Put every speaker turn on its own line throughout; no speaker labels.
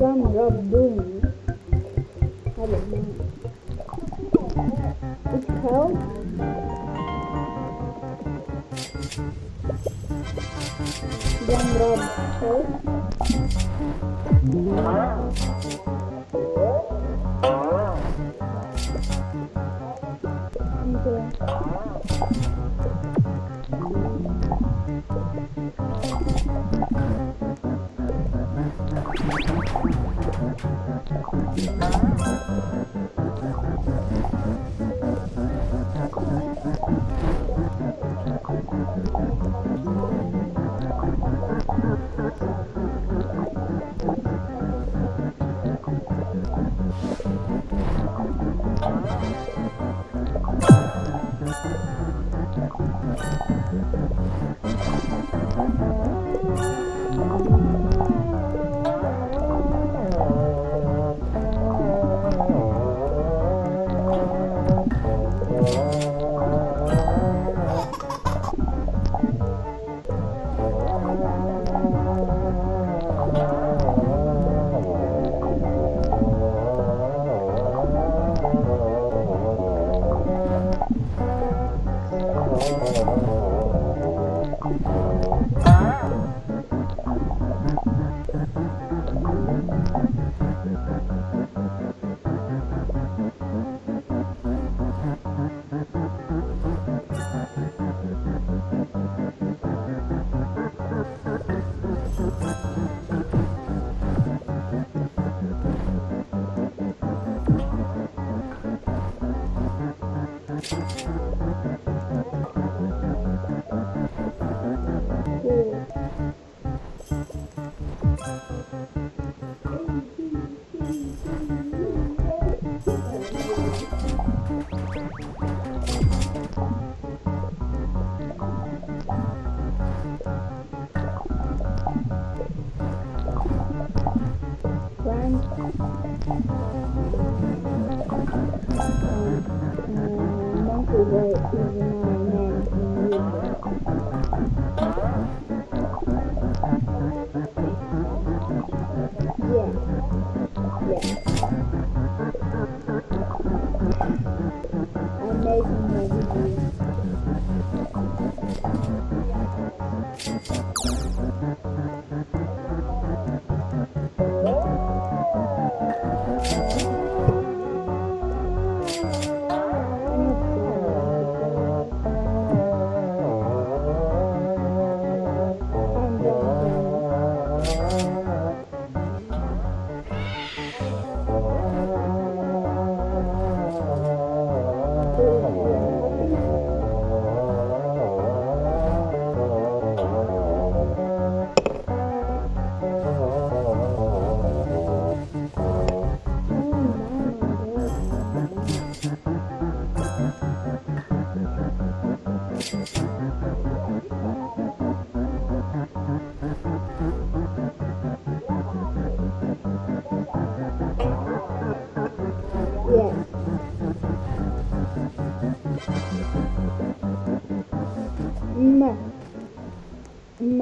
Rob doing? I don't know. It's hell? Rob hell? Okay.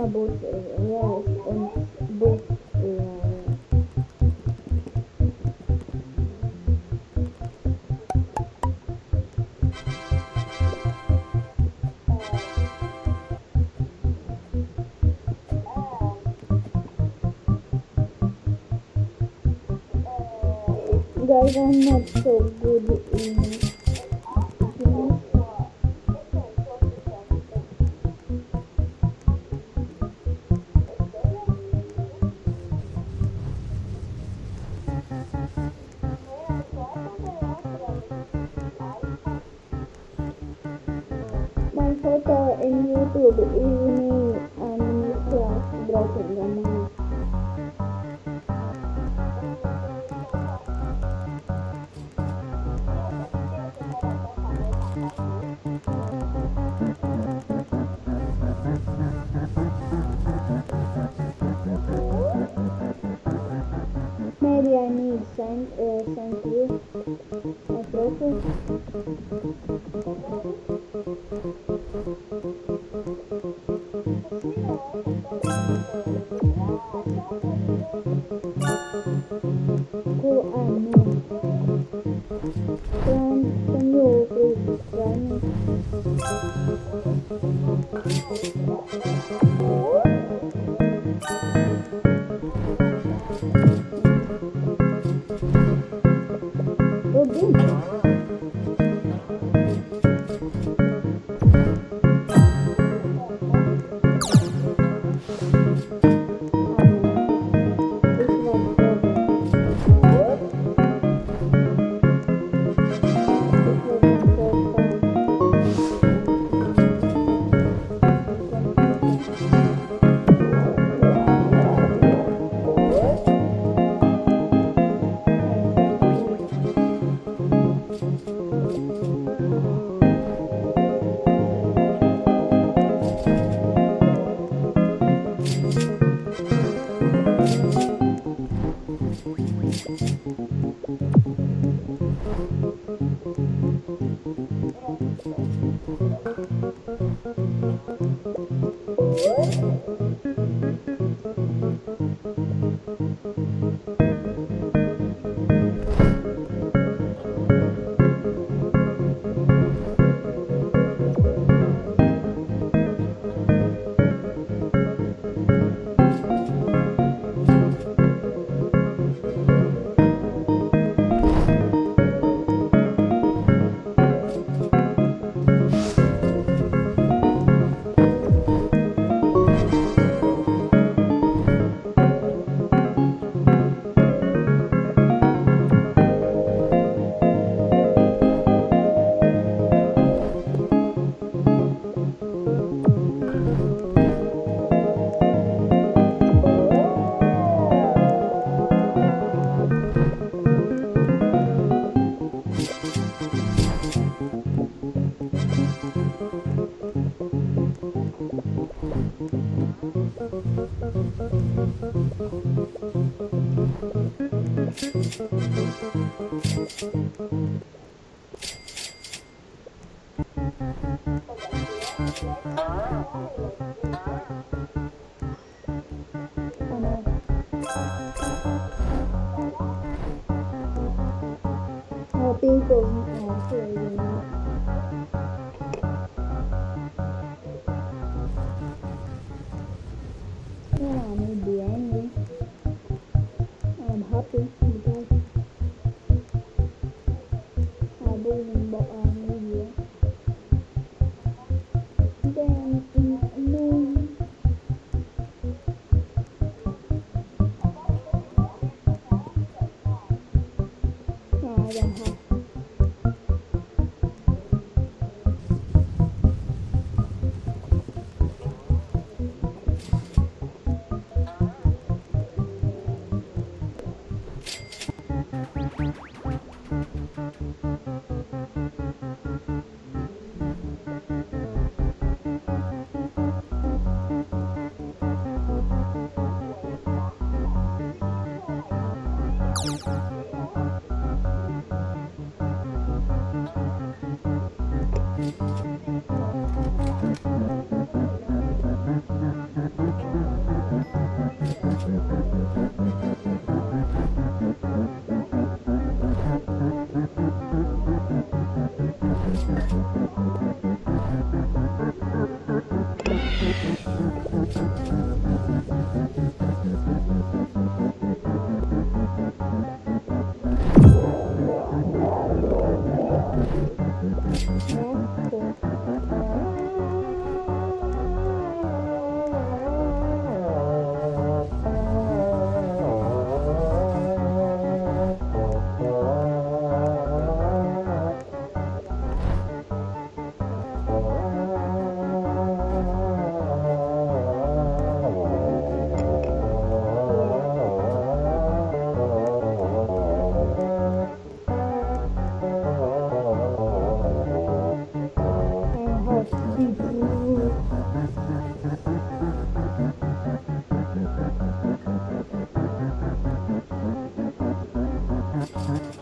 Und uh, boss. Uh, guys, I'm not so good in Maybe I need send uh, send you my profile. Cool Oh, Thank you. No, I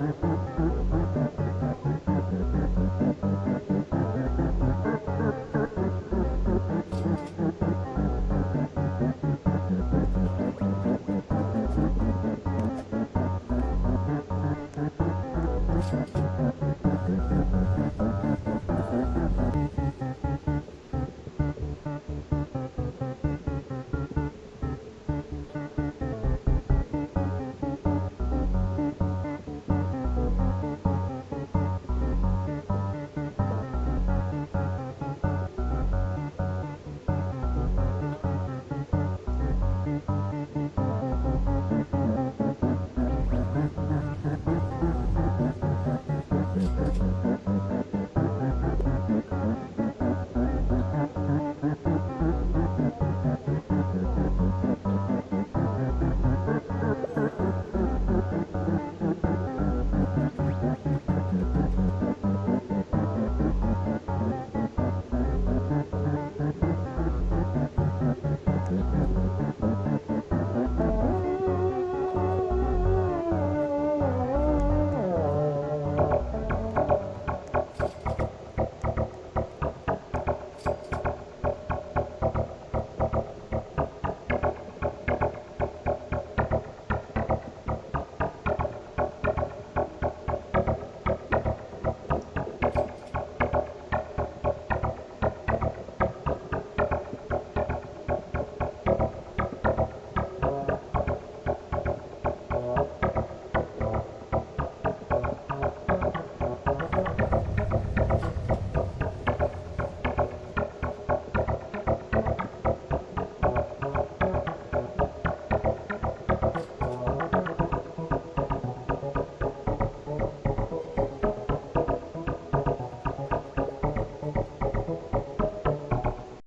Mississippi.